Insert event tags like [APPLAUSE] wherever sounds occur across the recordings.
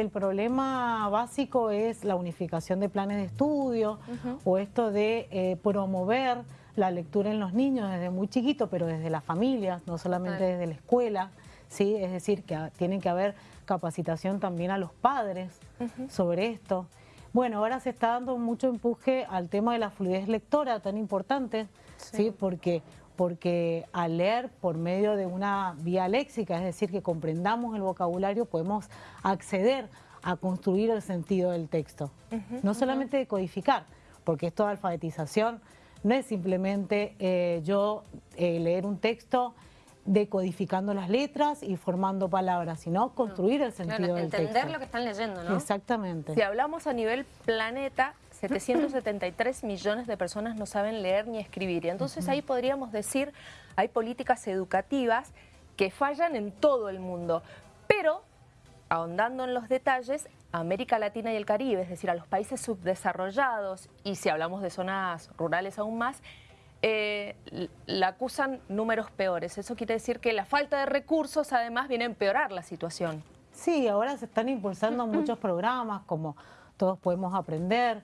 el problema básico es la unificación de planes de estudio o esto de eh, promover la lectura en los niños desde muy chiquito, pero desde las familias, no solamente desde la escuela, ¿sí? es decir, que tiene que haber capacitación también a los padres sobre esto. Bueno, ahora se está dando mucho empuje al tema de la fluidez lectora tan importante, ¿sí? Porque, porque al leer por medio de una vía léxica, es decir, que comprendamos el vocabulario, podemos acceder a construir el sentido del texto. no solamente de codificar, porque esto de alfabetización no es simplemente eh, yo eh, leer un texto decodificando las letras y formando palabras, sino construir el sentido del entender texto. lo que están leyendo, ¿no? Exactamente. Si hablamos a nivel planeta, 773 millones de personas no saben leer ni escribir. Y entonces ahí podríamos decir, hay políticas educativas que fallan en todo el mundo. Pero, ahondando en los detalles, América Latina y el Caribe, es decir, a los países subdesarrollados, y si hablamos de zonas rurales aún más, eh, la acusan números peores. Eso quiere decir que la falta de recursos además viene a empeorar la situación. Sí, ahora se están impulsando muchos programas como Todos Podemos Aprender,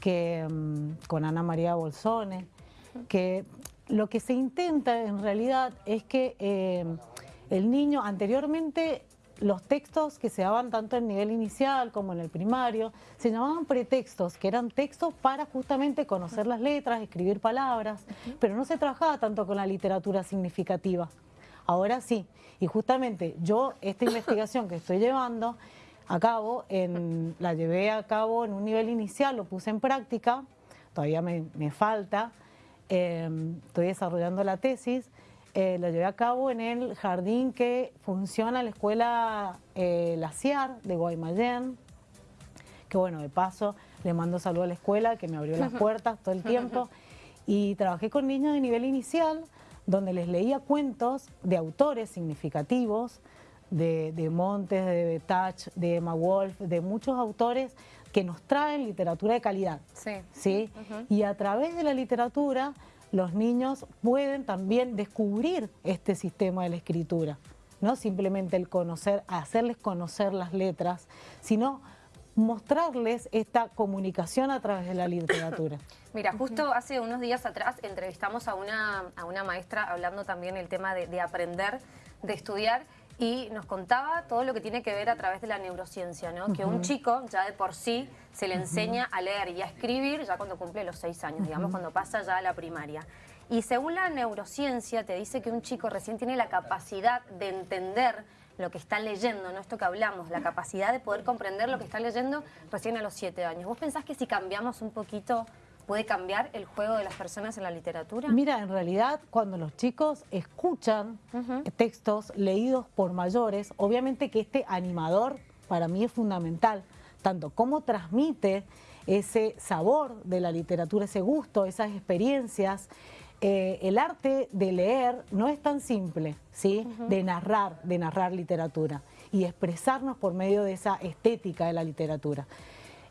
que mm, con Ana María Bolsone, que lo que se intenta en realidad es que eh, el niño anteriormente los textos que se daban tanto en nivel inicial como en el primario, se llamaban pretextos, que eran textos para justamente conocer las letras, escribir palabras, pero no se trabajaba tanto con la literatura significativa. Ahora sí, y justamente yo esta [COUGHS] investigación que estoy llevando a cabo, en, la llevé a cabo en un nivel inicial, lo puse en práctica, todavía me, falta, eh, estoy desarrollando la tesis, eh, lo llevé a cabo en el jardín que funciona la escuela eh, La CIAR de Guaymallén, que bueno, de paso le mando saludo a la escuela que me abrió las puertas todo el tiempo y trabajé con niños de nivel inicial donde les leía cuentos de autores significativos, de, Montes, de Betach, de Emma Wolf, de muchos autores que nos traen literatura de calidad. Sí. ¿sí? Y a través de la literatura los niños pueden también descubrir este sistema de la escritura. No simplemente el conocer, hacerles conocer las letras, sino mostrarles esta comunicación a través de la literatura. [LAUGHS] Mira, justo hace unos días atrás entrevistamos a una, a una maestra hablando también el tema de, de aprender, de estudiar, y nos contaba todo lo que tiene que ver a través de la neurociencia, ¿no? Que un chico ya de por sí se le enseña a leer y a escribir ya cuando cumple los seis años, digamos, cuando pasa ya a la primaria. Y según la neurociencia te dice que un chico recién tiene la capacidad de entender lo que está leyendo, no esto que hablamos, la capacidad de poder comprender lo que está leyendo recién a los siete años. ¿Vos pensás que si cambiamos un poquito puede cambiar el juego de las personas en la literatura? Mira, en realidad cuando los chicos escuchan textos leídos por mayores, obviamente que este animador para mí es fundamental, tanto cómo transmite ese sabor de la literatura, ese gusto, esas experiencias. Eh, el arte de leer no es tan simple, ¿sí? De narrar, de narrar literatura y expresarnos por medio de esa estética de la literatura.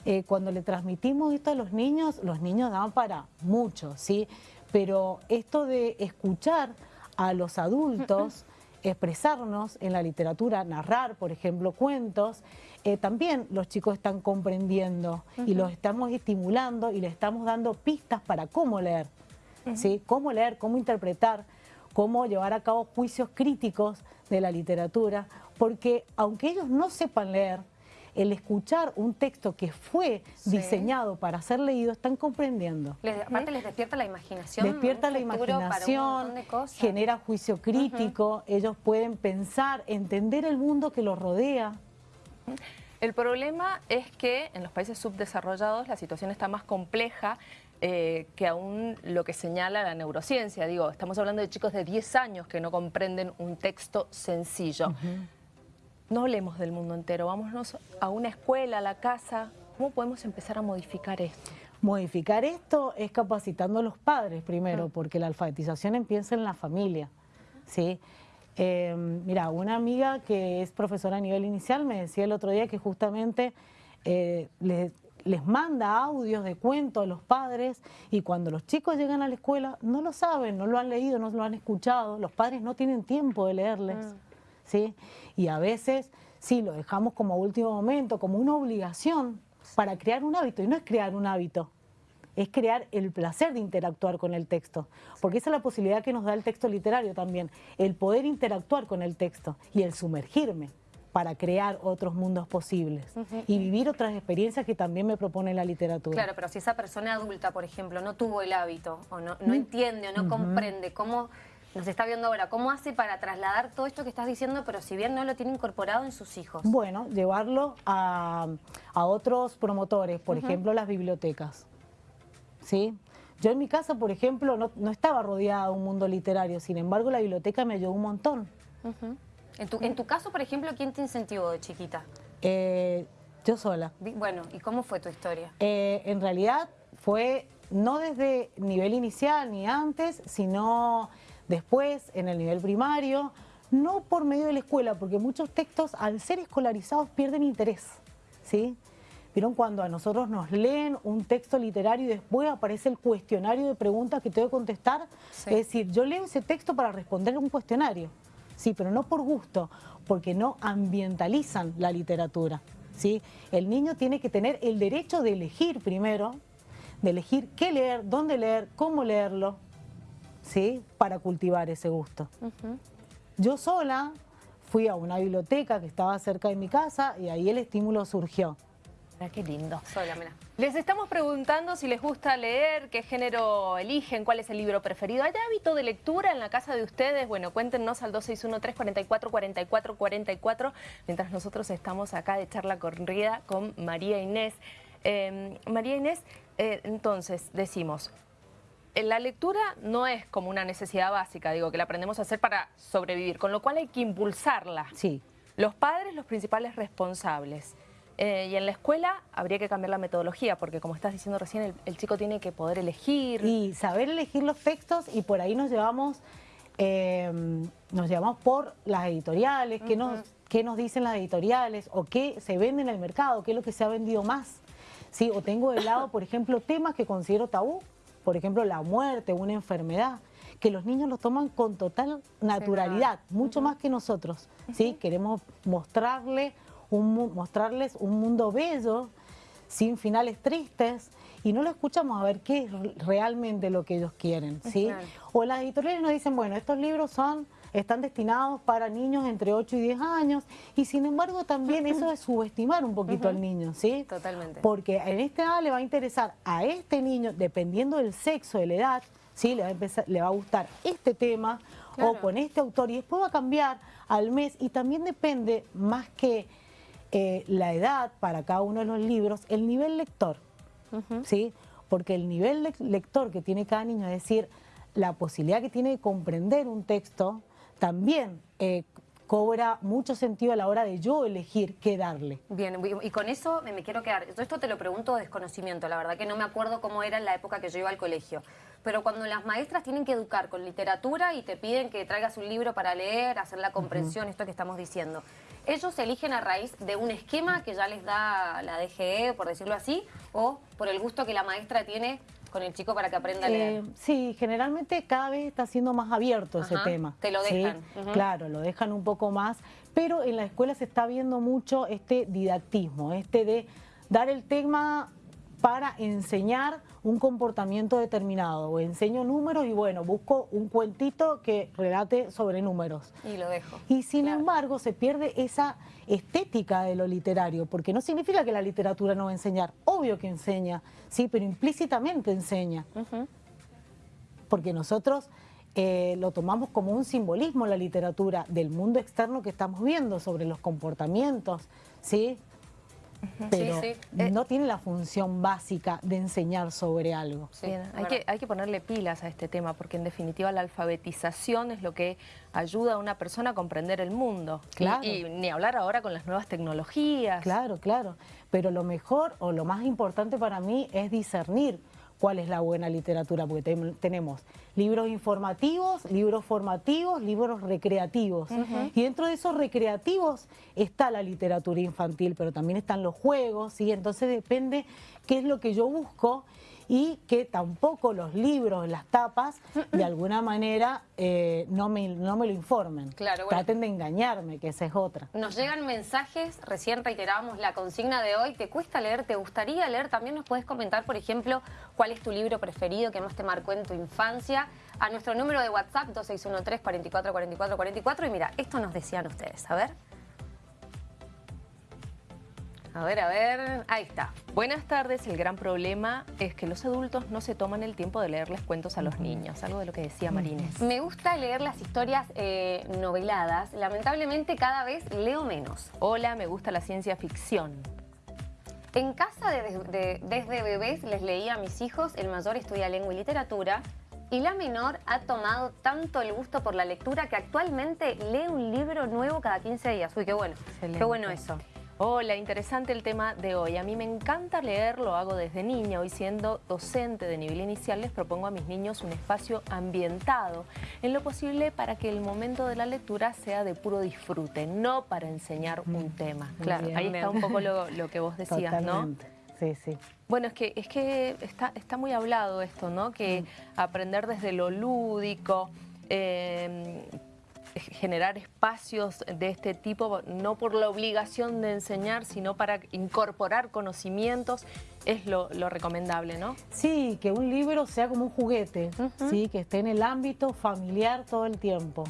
Eh, cuando le transmitimos esto a los niños, los niños dan para mucho, ¿sí? Pero esto de escuchar a los adultos [LAUGHS] expresarnos en la literatura, narrar, por ejemplo, cuentos, eh, también los chicos están comprendiendo y los estamos estimulando y le estamos dando pistas para cómo leer, ¿sí? Cómo leer, cómo interpretar, cómo llevar a cabo juicios críticos de la literatura, porque aunque ellos no sepan leer, el escuchar un texto que fue diseñado para ser leído, están comprendiendo. aparte les despierta la imaginación. Despierta la imaginación, genera juicio crítico, ellos pueden pensar, entender el mundo que los rodea. El problema es que en los países subdesarrollados la situación está más compleja eh, que aún lo que señala la neurociencia. Digo, estamos hablando de chicos de 10 años que no comprenden un texto sencillo. No hablemos del mundo entero, vámonos a una escuela, a la casa. ¿Cómo podemos empezar a modificar esto? Modificar esto es capacitando a los padres primero, porque la alfabetización empieza en la familia. ¿sí? Em, mira, una amiga que es profesora a nivel inicial me decía el otro día que justamente eh, les, les manda audios de cuentos a los padres y cuando los chicos llegan a la escuela no lo saben, no lo han leído, no lo han escuchado, los padres no tienen tiempo de leerles. Mm. ¿Sí? Y a veces sí, lo dejamos como último momento, como una obligación para crear un hábito. Y no es crear un hábito, es crear el placer de interactuar con el texto, porque esa es la posibilidad que nos da el texto literario también, el poder interactuar con el texto y el sumergirme para crear otros mundos posibles y vivir otras experiencias que también me propone la literatura. Claro, pero si esa persona adulta, por ejemplo, no tuvo el hábito o no, no entiende o no comprende cómo nos está viendo ahora, ¿cómo hace para trasladar todo esto que estás diciendo, pero si bien no lo tiene incorporado en sus hijos? Bueno, llevarlo a, otros promotores, por ejemplo, las bibliotecas. ¿Sí? Yo en mi casa, por ejemplo, no, estaba rodeada de un mundo literario, sin embargo, la biblioteca me ayudó un montón. en, tu, en tu caso, por ejemplo, ¿quién te incentivó de chiquita? Eh, yo sola. Bueno, ¿y cómo fue tu historia? Eh, en realidad fue no desde nivel inicial ni antes, sino después en el nivel primario, no por medio de la escuela, porque muchos textos al ser escolarizados pierden interés, ¿sí? ¿Vieron cuando a nosotros nos leen un texto literario y después aparece el cuestionario de preguntas que tengo que contestar? Es decir, yo leo ese texto para responder un cuestionario, sí, pero no por gusto, porque no ambientalizan la literatura, ¿sí? El niño tiene que tener el derecho de elegir primero, de elegir qué leer, dónde leer, cómo leerlo, ¿sí? para cultivar ese gusto. Yo sola fui a una biblioteca que estaba cerca de mi casa y ahí el estímulo surgió. Mira qué lindo. Les estamos preguntando si les gusta leer, qué género eligen, cuál es el libro preferido. ¿Hay hábito de lectura en la casa de ustedes? Bueno, cuéntenos al 261-344-4444 mientras nosotros estamos acá de charla corrida con María Inés. Em, María Inés, eh, entonces decimos, la lectura no es como una necesidad básica, digo, que la aprendemos a hacer para sobrevivir, con lo cual hay que impulsarla. Sí. Los padres, los principales responsables. Eh, y en la escuela habría que cambiar la metodología, porque como estás diciendo recién, el, chico tiene que poder elegir. Y saber elegir los textos y por ahí nos llevamos, em, nos llevamos por las editoriales, qué, nos, qué nos dicen las editoriales o qué se vende en el mercado, qué es lo que se ha vendido más. ¿Sí? O tengo de lado, por ejemplo, temas que considero tabú, por ejemplo, la muerte, una enfermedad, que los niños lo toman con total naturalidad, mucho más que nosotros. ¿sí? Queremos mostrarle un, mostrarles un mundo bello, sin finales tristes, y no lo escuchamos a ver qué es realmente lo que ellos quieren. ¿sí? O las editoriales nos dicen, bueno, estos libros son están destinados para niños entre 8 y 10 años y sin embargo también eso es subestimar un poquito al niño, ¿sí? Totalmente. Porque en esta edad le va a interesar a este niño, dependiendo del sexo, de la edad, ¿sí? Le va a, empezar, le va a gustar este tema o con este autor y después va a cambiar al mes y también depende más que eh, la edad para cada uno de los libros, el nivel lector, ¿sí? Porque el nivel lector que tiene cada niño, es decir, la posibilidad que tiene de comprender un texto, también eh, cobra mucho sentido a la hora de yo elegir qué darle. Bien, y con eso me quiero quedar. Todo esto te lo pregunto de desconocimiento, la verdad que no me acuerdo cómo era en la época que yo iba al colegio. Pero cuando las maestras tienen que educar con literatura y te piden que traigas un libro para leer, hacer la comprensión, esto que estamos diciendo, ¿ellos eligen a raíz de un esquema que ya les da la DGE, por decirlo así, o por el gusto que la maestra tiene con el chico para que aprenda a leer? Eh, sí, generalmente cada vez está siendo más abierto ese tema. Te lo dejan. Claro, lo dejan un poco más, pero en la escuela se está viendo mucho este didactismo, este de dar el tema para enseñar un comportamiento determinado. O enseño números y bueno, busco un cuentito que relate sobre números. Y lo dejo. Y sin embargo se pierde esa estética de lo literario, porque no significa que la literatura no va a enseñar. Obvio que enseña, sí, pero implícitamente enseña. Porque nosotros... Eh, lo tomamos como un simbolismo la literatura del mundo externo que estamos viendo sobre los comportamientos, ¿sí? Pero eh, no tiene la función básica de enseñar sobre algo. hay, que, hay que ponerle pilas a este tema, porque en definitiva la alfabetización es lo que ayuda a una persona a comprender el mundo. Claro. Y, ni hablar ahora con las nuevas tecnologías. Claro, claro. Pero lo mejor o lo más importante para mí es discernir cuál es la buena literatura, porque tenemos libros informativos, libros formativos, libros recreativos. Y dentro de esos recreativos está la literatura infantil, pero también están los juegos, ¿sí? Entonces depende qué es lo que yo busco y que tampoco los libros, las tapas, de alguna manera eh, no, me, no me lo informen. Claro, Traten de engañarme, que esa es otra. Nos llegan mensajes, recién reiterábamos la consigna de hoy, ¿te cuesta leer? ¿Te gustaría leer? También nos puedes comentar, por ejemplo, cuál es tu libro preferido que más te marcó en tu infancia. A nuestro número de WhatsApp, 2613 44 44 44. Y mira, esto nos decían ustedes, a ver. A ver, a ver, ahí está. Buenas tardes, el gran problema es que los adultos no se toman el tiempo de leerles cuentos a los niños, algo de lo que decía Marines. Me gusta leer las historias eh, noveladas, lamentablemente cada vez leo menos. Hola, me gusta la ciencia ficción. En casa desde bebés les leía a mis hijos, el mayor estudia lengua y literatura, y la menor ha tomado tanto el gusto por la lectura que actualmente lee un libro nuevo cada 15 días. Uy, qué bueno, qué bueno eso. Hola, interesante el tema de hoy. A mí me encanta leer, lo hago desde niña. Hoy siendo docente de nivel inicial les propongo a mis niños un espacio ambientado, en lo posible para que el momento de la lectura sea de puro disfrute, no para enseñar un tema. Claro, ahí está un poco lo, que vos decías, Totalmente. ¿no? Sí, sí. Bueno, es que, es que está, está muy hablado esto, ¿no? Que mm. aprender desde lo lúdico, eh, generar espacios de este tipo, no por la obligación de enseñar, sino para incorporar conocimientos, es lo, recomendable, ¿no? Sí, que un libro sea como un juguete, ¿sí? que esté en el ámbito familiar todo el tiempo.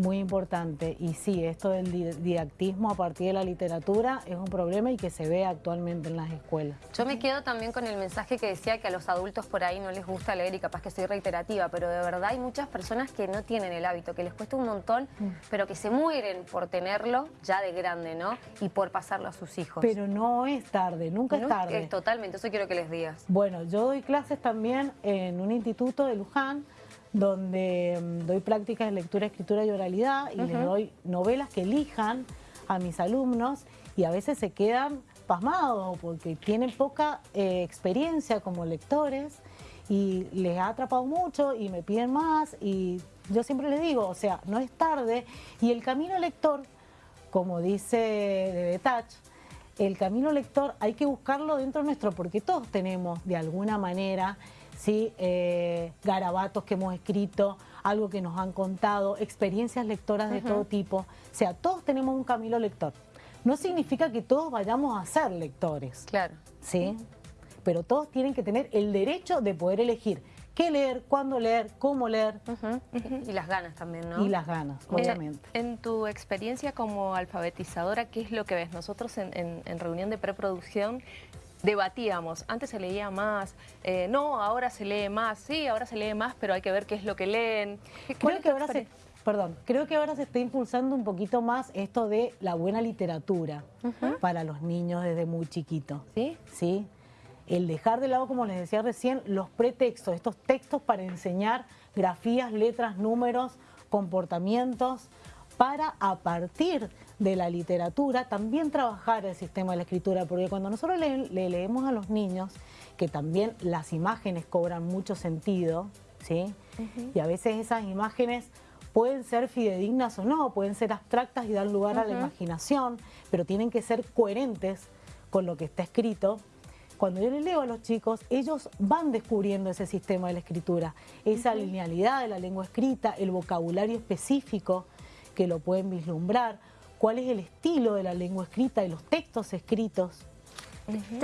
Muy importante. Y sí, esto del didactismo a partir de la literatura es un problema y que se ve actualmente en las escuelas. Yo me quedo también con el mensaje que decía que a los adultos por ahí no les gusta leer y capaz que soy reiterativa, pero de verdad hay muchas personas que no tienen el hábito, que les cuesta un montón, mm. pero que se mueren por tenerlo ya de grande, ¿no? Y por pasarlo a sus hijos. Pero no es tarde, nunca es tarde. Es totalmente, eso quiero que les digas. Bueno, yo doy clases también en un instituto de Luján, donde mm, doy prácticas de lectura, escritura y oralidad y les doy novelas que elijan a mis alumnos y a veces se quedan pasmados porque tienen poca eh, experiencia como lectores y les ha atrapado mucho y me piden más y yo siempre les digo, o sea, no es tarde y el camino lector, como dice de Betach, el camino lector hay que buscarlo dentro nuestro porque todos tenemos de alguna manera ¿sí? Eh, garabatos que hemos escrito, algo que nos han contado, experiencias lectoras de todo tipo. O sea, todos tenemos un camino lector. No significa que todos vayamos a ser lectores. Claro. ¿Sí? Pero todos tienen que tener el derecho de poder elegir qué leer, cuándo leer, cómo leer. Y las ganas también, ¿no? Y las ganas, obviamente. En, tu experiencia como alfabetizadora, ¿qué es lo que ves? Nosotros en reunión de preproducción debatíamos, antes se leía más, eh, no, ahora se lee más, sí, ahora se lee más, pero hay que ver qué es lo que leen. Creo que ahora se, perdón, creo que ahora se está impulsando un poquito más esto de la buena literatura para los niños desde muy chiquitos. ¿Sí? Sí. El dejar de lado, como les decía recién, los pretextos, estos textos para enseñar grafías, letras, números, comportamientos, para a partir de la literatura también trabajar el sistema de la escritura, porque cuando nosotros le, leemos a los niños, que también las imágenes cobran mucho sentido, ¿sí? Y a veces esas imágenes pueden ser fidedignas o no, pueden ser abstractas y dar lugar a la imaginación, pero tienen que ser coherentes con lo que está escrito. Cuando yo le leo a los chicos, ellos van descubriendo ese sistema de la escritura, esa linealidad de la lengua escrita, el vocabulario específico que lo pueden vislumbrar, cuál es el estilo de la lengua escrita, y los textos escritos.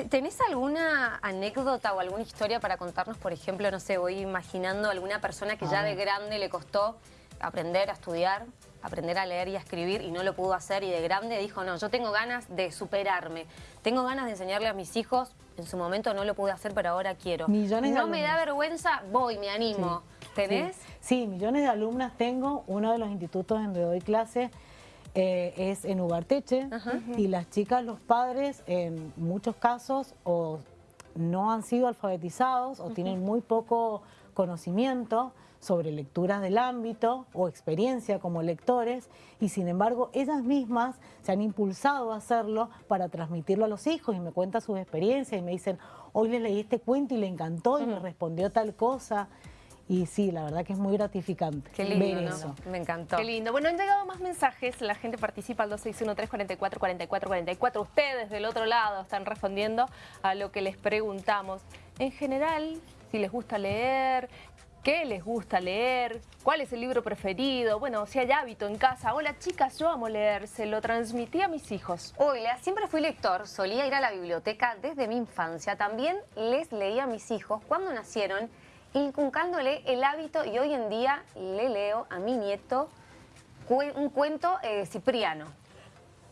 ¿Tenés alguna anécdota o alguna historia para contarnos? Por ejemplo, no sé, voy imaginando alguna persona que ya de grande le costó aprender a estudiar, aprender a leer y a escribir y no lo pudo hacer y de grande dijo, no, yo tengo ganas de superarme, tengo ganas de enseñarle a mis hijos, en su momento no lo pude hacer, pero ahora quiero. Millones no me da vergüenza, voy, me animo. ¿Tenés? Sí. millones de alumnas tengo. Uno de los institutos donde doy clase eh, es en Ugarteche. Y las chicas, los padres, en muchos casos, o no han sido alfabetizados o tienen muy poco conocimiento sobre lecturas del ámbito o experiencia como lectores y sin embargo ellas mismas se han impulsado a hacerlo para transmitirlo a los hijos y me cuentan sus experiencias y me dicen, hoy le leí este cuento y le encantó y me respondió tal cosa y sí, la verdad que es muy gratificante Qué lindo, ver ¿no? eso. Me encantó. Qué lindo. Bueno, han llegado más mensajes. La gente participa al 261-344-4444. Ustedes del otro lado están respondiendo a lo que les preguntamos. En general, si les gusta leer, qué les gusta leer, cuál es el libro preferido, bueno, si hay hábito en casa. Hola chicas, yo amo leer, se lo transmití a mis hijos. Hola, siempre fui lector, solía ir a la biblioteca desde mi infancia. También les leía a mis hijos cuando nacieron, inculcándole el hábito y hoy en día le leo a mi nieto un cuento eh, cipriano.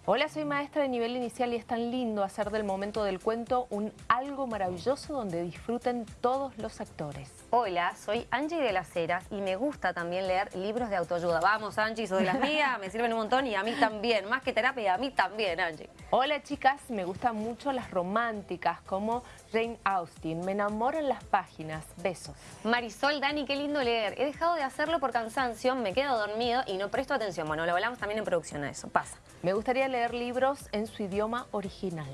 Hola, soy maestra de nivel inicial y es tan lindo hacer del momento del cuento un algo maravilloso donde disfruten todos los actores. Hola, soy Angie de las Heras y me gusta también leer libros de autoayuda. Vamos, Angie, soy de las mías, me sirven un montón y a mí también. Más que terapia, a mí también, Angie. Hola chicas, me gustan mucho las románticas como Jane Austen. Me enamoran las páginas. Besos. Marisol, Dani, qué lindo leer. He dejado de hacerlo por cansancio, me quedo dormido y no presto atención. Bueno, lo hablamos también en producción a eso, pasa. Me gustaría leer libros en su idioma original.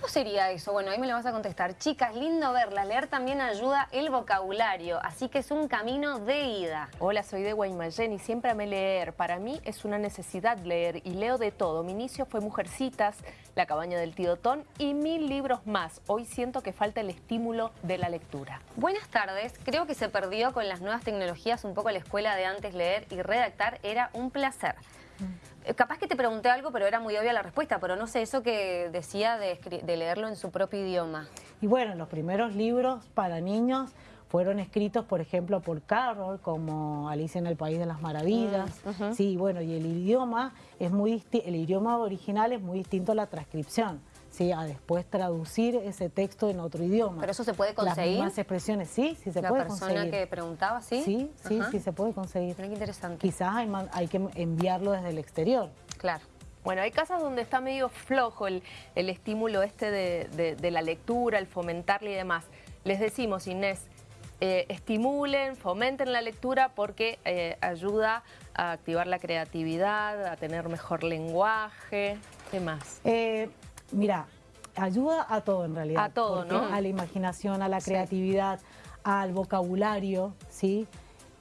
¿Cómo sería eso? Bueno, ahí me lo vas a contestar. Chicas, lindo verlas. Leer también ayuda el vocabulario, así que es un camino de ida. Hola, soy de Guaymallén y siempre amé leer. Para mí es una necesidad leer y leo de todo. Mi inicio fue Mujercitas, La cabaña del tío Ton y mil libros más. Hoy siento que falta el estímulo de la lectura. Buenas tardes. Creo que se perdió con las nuevas tecnologías un poco la escuela de antes leer y redactar era un placer. Eh, Capaz que te pregunté algo, pero era muy obvia la respuesta, pero no sé, eso que decía de, leerlo en su propio idioma. Y bueno, los primeros libros para niños fueron escritos, por ejemplo, por Carroll, como Alicia en el País de las Maravillas. Mm, Sí, bueno, y el idioma es muy el idioma original es muy distinto a la transcripción. Sí, a después traducir ese texto en otro idioma. ¿Pero eso se puede Las conseguir? mismas expresiones, sí, sí se la puede persona conseguir. que preguntaba, ¿sí? Sí, sí, Ajá. sí se puede conseguir. Mira qué interesante. Quizás hay, que enviarlo desde el exterior. Claro. Bueno, hay casas donde está medio flojo el, el estímulo este de, de- de la lectura, el fomentarle y demás. Les decimos, Inés, eh, estimulen, fomenten la lectura porque eh, ayuda a activar la creatividad, a tener mejor lenguaje, ¿qué más? Eh, mira, ayuda a todo en realidad. A todo, ¿no? A la imaginación, a la Sí. creatividad, al vocabulario, ¿sí?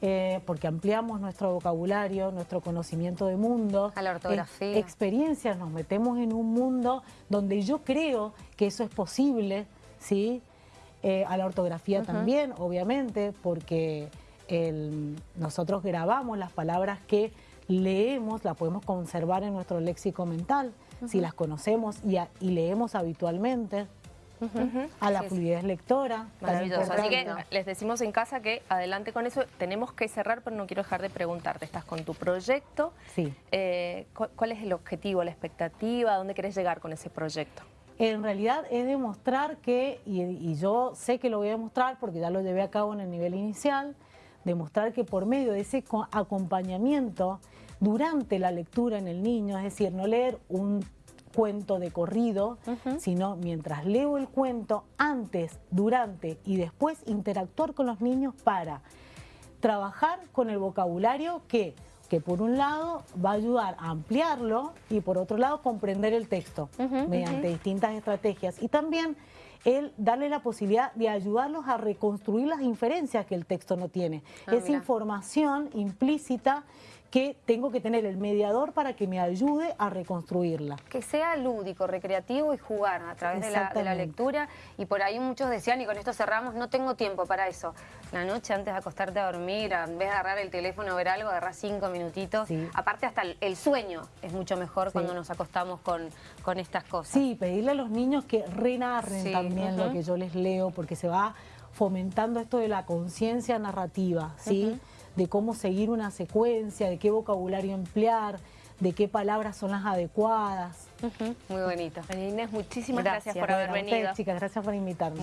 Eh, porque ampliamos nuestro vocabulario, nuestro conocimiento de mundo. A la ortografía. Ex- experiencias, nos metemos en un mundo donde yo creo que eso es posible, ¿sí? Eh, a la ortografía también, obviamente, porque el- nosotros grabamos las palabras que leemos, las podemos conservar en nuestro léxico mental, si las conocemos y, a- y leemos habitualmente. A la Sí, sí. fluidez lectora. Maravilloso. Así que les decimos en casa que adelante con eso. Tenemos que cerrar, pero no quiero dejar de preguntarte. Estás con tu proyecto. Sí. Eh, ¿cu- ¿Cuál es el objetivo, la expectativa? ¿A dónde querés llegar con ese proyecto? En realidad es demostrar que, y, y yo sé que lo voy a demostrar porque ya lo llevé a cabo en el nivel inicial, demostrar que por medio de ese co- acompañamiento durante la lectura en el niño, es decir, no leer un cuento de corrido, sino mientras leo el cuento, antes, durante y después interactuar con los niños para trabajar con el vocabulario que, que por un lado va a ayudar a ampliarlo y por otro lado comprender el texto mediante distintas estrategias y también el darle la posibilidad de ayudarlos a reconstruir las inferencias que el texto no tiene. Ah, Esa mira. información implícita que tengo que tener el mediador para que me ayude a reconstruirla. Que sea lúdico, recreativo y jugar a través de la, de la Exactamente. lectura. Y por ahí muchos decían, y con esto cerramos, no tengo tiempo para eso. La noche antes de acostarte a dormir, en vez de agarrar el teléfono ver algo, agarrar cinco minutitos. Sí. Aparte hasta el, el sueño es mucho mejor Sí. cuando nos acostamos con, con estas cosas. Sí, pedirle a los niños que renarren Sí, también lo que yo les leo, porque se va fomentando esto de la conciencia narrativa, ¿sí? De cómo seguir una secuencia, de qué vocabulario emplear, de qué palabras son las adecuadas. Muy bonito. Inés, muchísimas gracias, Gracias. por haber venido. chicas, gracias por invitarme.